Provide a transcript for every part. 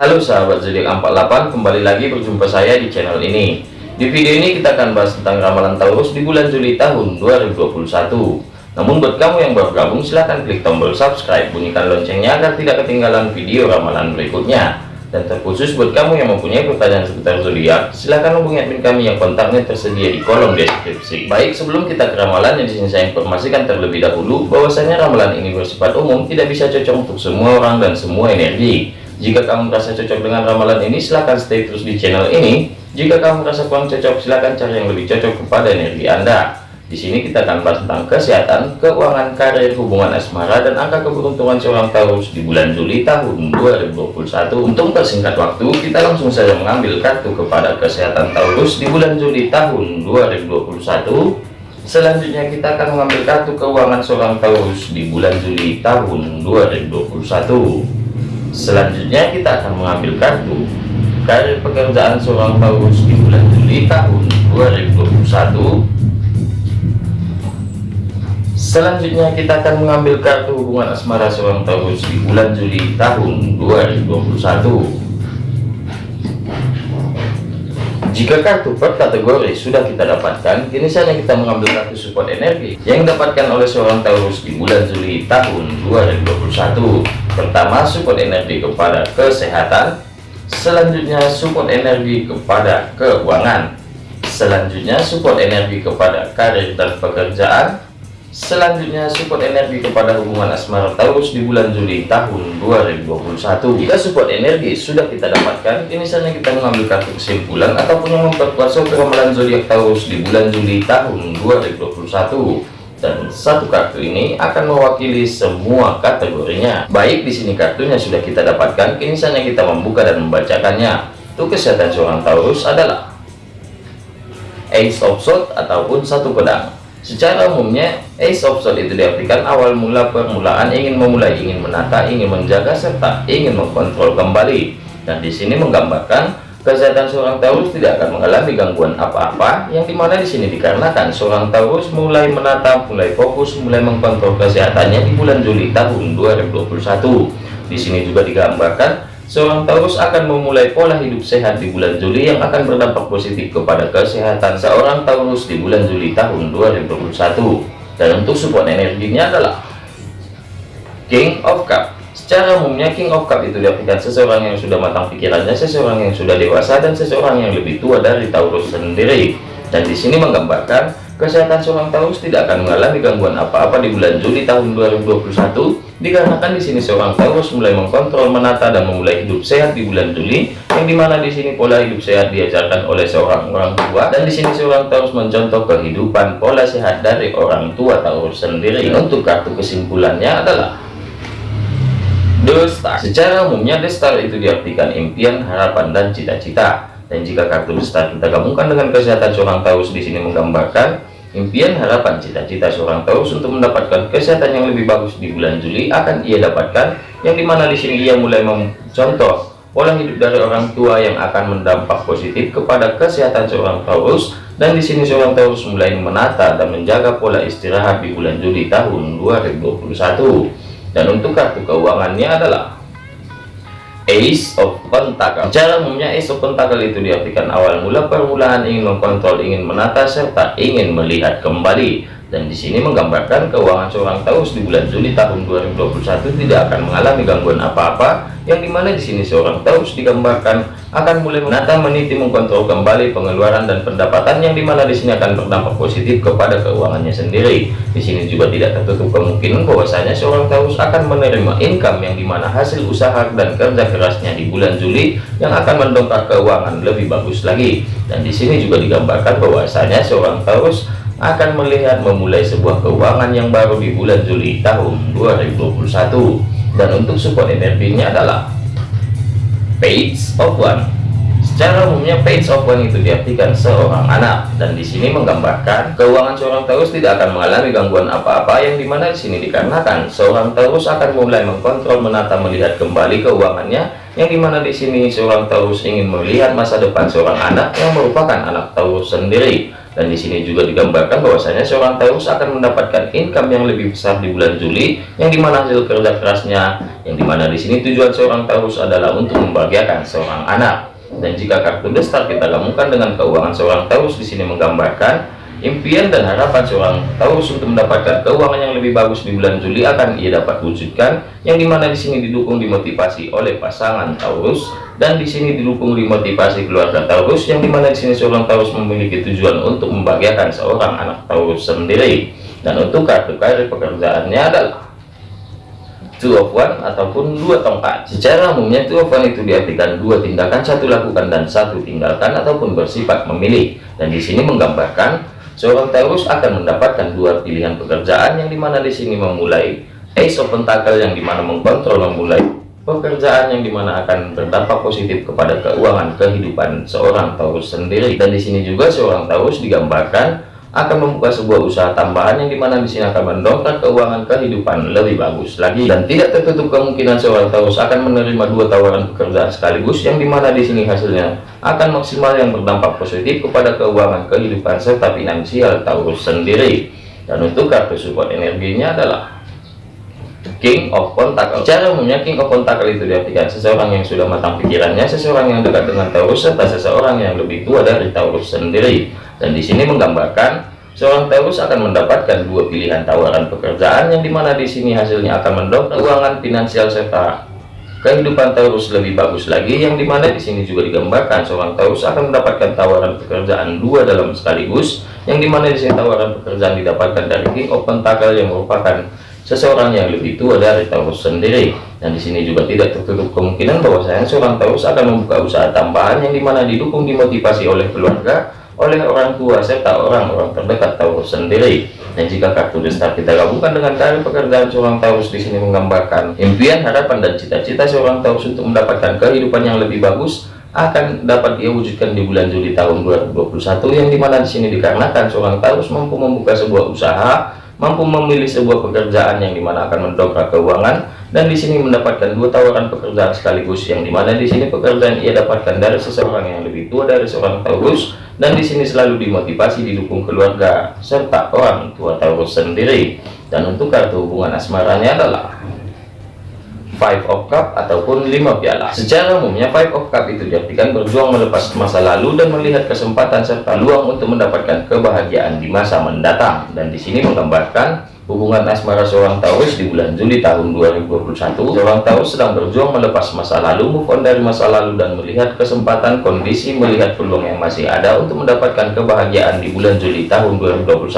Halo sahabat zodiak 48 kembali lagi berjumpa saya di channel ini. Di video ini kita akan bahas tentang ramalan Taurus di bulan Juli tahun 2021 namun buat kamu yang baru gabung silahkan klik tombol subscribe bunyikan loncengnya agar tidak ketinggalan video ramalan berikutnya. Dan terkhusus buat kamu yang mempunyai pertanyaan seputar zodiak silahkan hubungi admin kami yang kontaknya tersedia di kolom deskripsi. Baik sebelum kita ke ramalan yang di sini saya informasikan terlebih dahulu bahwasanya ramalan ini bersifat umum tidak bisa cocok untuk semua orang dan semua energi jika kamu merasa cocok dengan ramalan ini, silahkan stay terus di channel ini. Jika kamu merasa kurang cocok, silahkan cari yang lebih cocok kepada energi Anda. Di sini kita akan bahas tentang kesehatan, keuangan, karir, hubungan asmara, dan angka keberuntungan seorang Taurus di bulan Juli tahun 2021. Untuk persingkat waktu, kita langsung saja mengambil kartu kepada kesehatan Taurus di bulan Juli tahun 2021. Selanjutnya kita akan mengambil kartu keuangan seorang Taurus di bulan Juli tahun 2021. Selanjutnya kita akan mengambil kartu karir pekerjaan seorang Taurus di bulan Juli tahun 2021. Selanjutnya kita akan mengambil kartu hubungan asmara seorang Taurus di bulan Juli tahun 2021. Jika kartu per kategori sudah kita dapatkan, kini saatnya kita mengambil kartu support energi yang didapatkan oleh seorang Taurus di bulan Juli tahun 2021. Pertama, support energi kepada kesehatan. Selanjutnya, support energi kepada keuangan. Selanjutnya, support energi kepada karir dan pekerjaan. Selanjutnya support energi kepada hubungan asmara Taurus di bulan Juli tahun 2021. Jika support energi sudah kita dapatkan, ini saatnya kita mengambil kartu kesimpulan ataupun yang memperkuat ramalan zodiak Taurus di bulan Juli tahun 2021. Dan satu kartu ini akan mewakili semua kategorinya. Baik di sini kartunya sudah kita dapatkan, kini saatnya kita membuka dan membacakannya. Untuk kesehatan seorang Taurus adalah Ace of Swords ataupun satu pedang. Secara umumnya, Ace of Swords itu diartikan awal mula permulaan ingin memulai, ingin menata, ingin menjaga, serta ingin mengkontrol kembali. Dan di sini menggambarkan kesehatan seorang Taurus tidak akan mengalami gangguan apa-apa, yang di mana di sini dikarenakan seorang Taurus mulai menata, mulai fokus, mulai mengkontrol kesehatannya di bulan Juli tahun 2021. Di sini juga digambarkan Seorang Taurus akan memulai pola hidup sehat di bulan Juli yang akan berdampak positif kepada kesehatan seorang Taurus di bulan Juli tahun 2021. Dan untuk support energinya adalah King of Cup. Secara umumnya King of Cup itu diartikan seseorang yang sudah matang pikirannya, seseorang yang sudah dewasa, dan seseorang yang lebih tua dari Taurus sendiri. Dan di sini menggambarkan kesehatan seorang Taurus tidak akan mengalami gangguan apa-apa di bulan Juli tahun 2021 dikarenakan di sini seorang Taurus mulai mengkontrol menata dan memulai hidup sehat di bulan Juli yang di mana di sini pola hidup sehat diajarkan oleh seorang orang tua dan di sini seorang Taurus mencontoh kehidupan pola sehat dari orang tua Taurus sendiri. Untuk kartu kesimpulannya adalah The secara umumnya The itu diartikan impian harapan dan cita-cita. Dan jika kartu The Star kita gabungkan dengan kesehatan seorang Taurus di sini menggambarkan Impian harapan cita-cita seorang Taurus untuk mendapatkan kesehatan yang lebih bagus di bulan Juli akan ia dapatkan, yang di mana di sini ia mulai mencontoh pola hidup dari orang tua yang akan mendampak positif kepada kesehatan seorang Taurus, dan di sini seorang Taurus mulai menata dan menjaga pola istirahat di bulan Juli tahun 2021. Dan untuk kartu keuangannya adalah Ace of Pentacle. Cara umumnya Ace of Pentacle itu diartikan awal mula permulaan ingin mengkontrol, ingin menata serta ingin melihat kembali dan di sini menggambarkan keuangan seorang Taurus di bulan Juli tahun 2021 tidak akan mengalami gangguan apa-apa yang di mana di sini seorang Taurus digambarkan akan mulai menata meniti mengkontrol kembali pengeluaran dan pendapatan yang di mana di sini akan berdampak positif kepada keuangannya sendiri. Di sini juga tidak tertutup kemungkinan bahwasanya seorang Taurus akan menerima income yang di mana hasil usaha dan kerja kerasnya di bulan Juli yang akan mendongkrak keuangan lebih bagus lagi. Dan di sini juga digambarkan bahwasanya seorang Taurus akan melihat memulai sebuah keuangan yang baru di bulan Juli tahun 2021 dan untuk support energinya adalah page of one. Secara umumnya page of one itu diartikan seorang anak. Dan di sini menggambarkan keuangan seorang Taurus tidak akan mengalami gangguan apa-apa yang di mana di sini dikarenakan seorang Taurus akan mulai mengkontrol menata melihat kembali keuangannya. Yang di mana di sini seorang Taurus ingin melihat masa depan seorang anak yang merupakan anak Taurus sendiri dan di sini juga digambarkan bahwasanya seorang Taurus akan mendapatkan income yang lebih besar di bulan Juli yang di mana hasil kerja kerasnya yang di mana di sini tujuan seorang Taurus adalah untuk membahagiakan seorang anak. Dan jika kartu The Star kita gabungkan dengan keuangan seorang Taurus di sini menggambarkan Impian dan harapan seorang Taurus untuk mendapatkan keuangan yang lebih bagus di bulan Juli akan ia dapat wujudkan, yang di mana di sini didukung dimotivasi oleh pasangan Taurus dan di sini didukung dimotivasi keluarga Taurus, yang di mana di sini seorang Taurus memiliki tujuan untuk membahagiakan seorang anak Taurus sendiri. Dan untuk kartu karir pekerjaannya adalah two of one ataupun dua tongkat secara umumnya two of one itu diartikan dua tindakan satu lakukan dan satu tinggalkan ataupun bersifat memilih dan di sini menggambarkan Seorang Taurus akan mendapatkan dua pilihan pekerjaan yang di mana di sini memulai Ace of Pentacle yang di mana mengkontrol memulai pekerjaan yang di mana akan berdampak positif kepada keuangan kehidupan seorang Taurus sendiri. Dan di sini juga seorang Taurus digambarkan akan membuka sebuah usaha tambahan yang di mana di sini akan mendongkrak keuangan kehidupan lebih bagus lagi. Dan tidak tertutup kemungkinan seorang Taurus akan menerima dua tawaran pekerjaan sekaligus yang di mana di sini hasilnya akan maksimal yang berdampak positif kepada keuangan kehidupan serta finansial Taurus sendiri. Dan untuk kartu support energinya adalah King of Pentacle. Cara umumnya King of Pentacle itu diartikan seseorang yang sudah matang pikirannya, seseorang yang dekat dengan Taurus, serta seseorang yang lebih tua dari Taurus sendiri dan di sini menggambarkan seorang Taurus akan mendapatkan dua pilihan tawaran pekerjaan yang di mana di sini hasilnya akan mendongkrak keuangan finansial serta kehidupan Taurus lebih bagus lagi yang di mana di sini juga digambarkan seorang Taurus akan mendapatkan tawaran pekerjaan dua dalam sekaligus yang di mana di sini tawaran pekerjaan didapatkan dari King of Pentacle yang merupakan seseorang yang lebih tua dari Taurus sendiri. Dan di sini juga tidak tertutup kemungkinan bahwa saya seorang Taurus akan membuka usaha tambahan yang di mana didukung dimotivasi oleh keluarga oleh orang tua serta orang-orang terdekat Taurus sendiri. Dan jika kartu destar kita gabungkan dengan karir pekerjaan seorang Taurus di sini menggambarkan impian, harapan dan cita-cita seorang Taurus untuk mendapatkan kehidupan yang lebih bagus akan dapat dia wujudkan di bulan Juli tahun 2021 yang di mana di sini dikarenakan seorang Taurus mampu membuka sebuah usaha mampu memilih sebuah pekerjaan yang di mana akan mendongkrak keuangan dan di sini mendapatkan dua tawaran pekerjaan sekaligus yang di mana di sini pekerjaan ia dapatkan dari seseorang yang lebih tua dari seorang Taurus dan di sini selalu dimotivasi didukung keluarga serta orang tua Taurus sendiri. Dan untuk kartu hubungan asmaranya adalah five of cup ataupun lima piala. Secara umumnya five of cup itu diartikan berjuang melepas masa lalu dan melihat kesempatan serta luang untuk mendapatkan kebahagiaan di masa mendatang. Dan di sini menggambarkan hubungan asmara seorang Taurus di bulan Juli tahun 2021 seorang Taurus sedang berjuang melepas masa lalu move on dari masa lalu dan melihat kesempatan kondisi melihat peluang yang masih ada untuk mendapatkan kebahagiaan di bulan Juli tahun 2021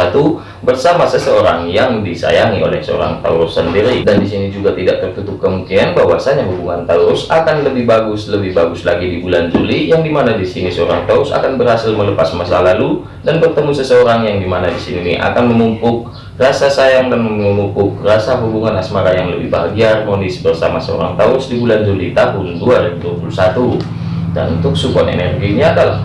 bersama seseorang yang disayangi oleh seorang Taurus sendiri. Dan di sini juga tidak tertutup kemungkinan bahwasanya hubungan Taurus akan lebih bagus lebih bagus lagi di bulan Juli yang di mana di sini seorang Taurus akan berhasil melepas masa lalu dan bertemu seseorang yang di mana di sini akan memumpuk rasa sayang dan memupuk rasa hubungan asmara yang lebih bahagia harmonis bersama seorang Taurus di bulan Juli tahun 2021 dan untuk support energinya adalah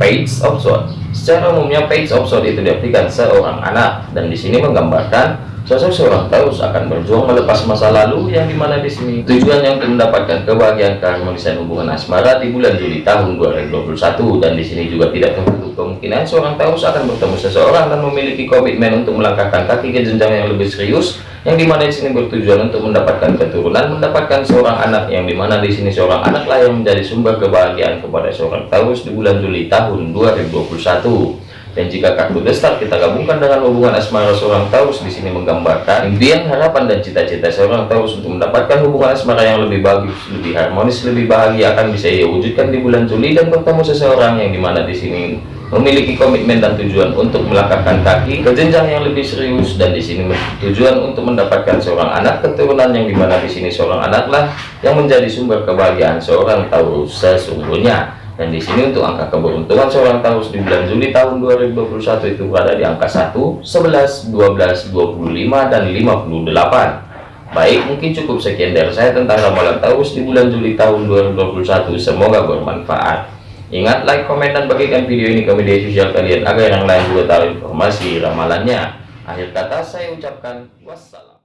page of sword secara umumnya page of sword itu diartikan seorang anak. Dan di sini menggambarkan Sosok seorang Taurus akan berjuang melepas masa lalu yang di mana di sini. Tujuannya untuk mendapatkan kebahagiaan keharmonisan hubungan asmara di bulan Juli tahun 2021 dan di sini juga tidak tertutup kemungkinan seorang Taurus akan bertemu seseorang dan memiliki komitmen untuk melangkahkan kaki ke jenjang yang lebih serius yang di mana di sini bertujuan untuk mendapatkan keturunan mendapatkan seorang anak yang di mana di sini seorang anaklah yang menjadi sumber kebahagiaan kepada seorang Taurus di bulan Juli tahun 2021 dan jika kartu destar kita gabungkan dengan hubungan asmara seorang Taurus di sini menggambarkan impian, harapan dan cita-cita seorang Taurus untuk mendapatkan hubungan asmara yang lebih bagus, lebih harmonis, lebih bahagia akan bisa ia wujudkan di bulan Juli dan bertemu seseorang yang di mana di sini memiliki komitmen dan tujuan untuk melangkahkan kaki ke jenjang yang lebih serius dan di sini tujuan untuk mendapatkan seorang anak keturunan yang di mana di sini seorang anaklah yang menjadi sumber kebahagiaan seorang Taurus sesungguhnya dan di sini untuk angka keberuntungan seorang Taurus di bulan Juli tahun 2021 itu berada di angka 1, 11, 12, 25 dan 58 baik mungkin cukup sekian dari saya tentang ramalan Taurus di bulan Juli tahun 2021 semoga bermanfaat. Ingat like komen dan bagikan video ini ke media sosial kalian agar yang lain juga tahu informasi ramalannya. Akhir kata saya ucapkan wassalam